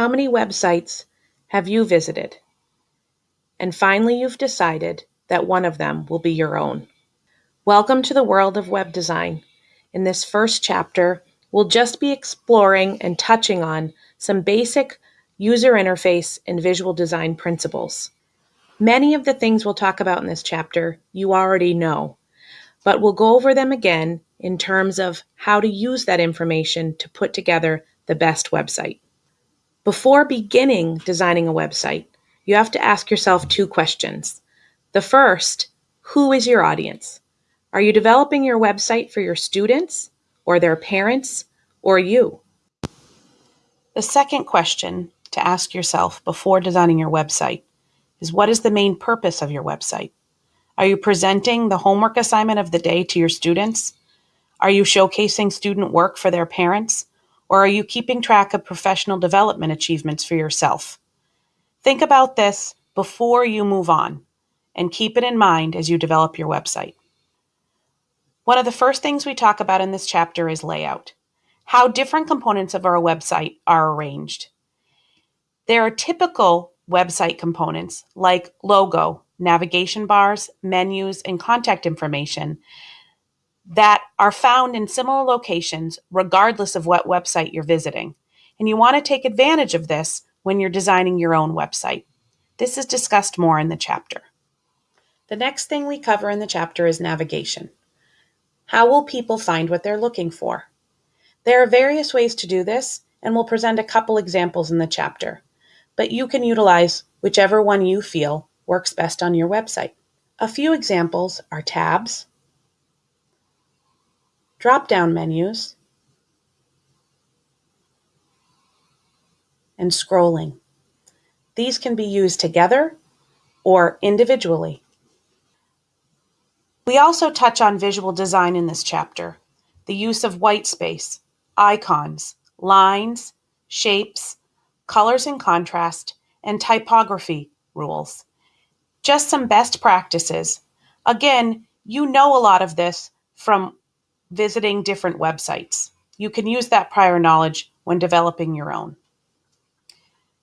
How many websites have you visited? And finally, you've decided that one of them will be your own. Welcome to the world of web design. In this first chapter, we'll just be exploring and touching on some basic user interface and visual design principles. Many of the things we'll talk about in this chapter you already know, but we'll go over them again in terms of how to use that information to put together the best website. Before beginning designing a website, you have to ask yourself two questions. The first, who is your audience? Are you developing your website for your students or their parents or you? The second question to ask yourself before designing your website is what is the main purpose of your website? Are you presenting the homework assignment of the day to your students? Are you showcasing student work for their parents? Or are you keeping track of professional development achievements for yourself? Think about this before you move on and keep it in mind as you develop your website. One of the first things we talk about in this chapter is layout, how different components of our website are arranged. There are typical website components like logo, navigation bars, menus, and contact information that are found in similar locations regardless of what website you're visiting. And you want to take advantage of this when you're designing your own website. This is discussed more in the chapter. The next thing we cover in the chapter is navigation. How will people find what they're looking for? There are various ways to do this, and we'll present a couple examples in the chapter, but you can utilize whichever one you feel works best on your website. A few examples are tabs, drop-down menus, and scrolling. These can be used together or individually. We also touch on visual design in this chapter, the use of white space, icons, lines, shapes, colors and contrast, and typography rules. Just some best practices. Again, you know a lot of this from visiting different websites. You can use that prior knowledge when developing your own.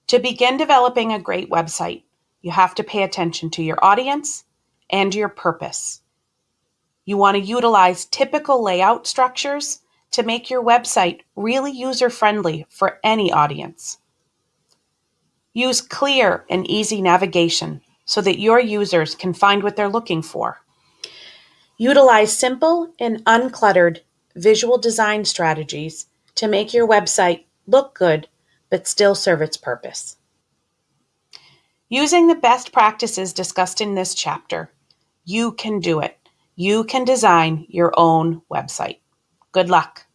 To begin developing a great website, you have to pay attention to your audience and your purpose. You want to utilize typical layout structures to make your website really user friendly for any audience. Use clear and easy navigation so that your users can find what they're looking for. Utilize simple and uncluttered visual design strategies to make your website look good but still serve its purpose. Using the best practices discussed in this chapter, you can do it. You can design your own website. Good luck.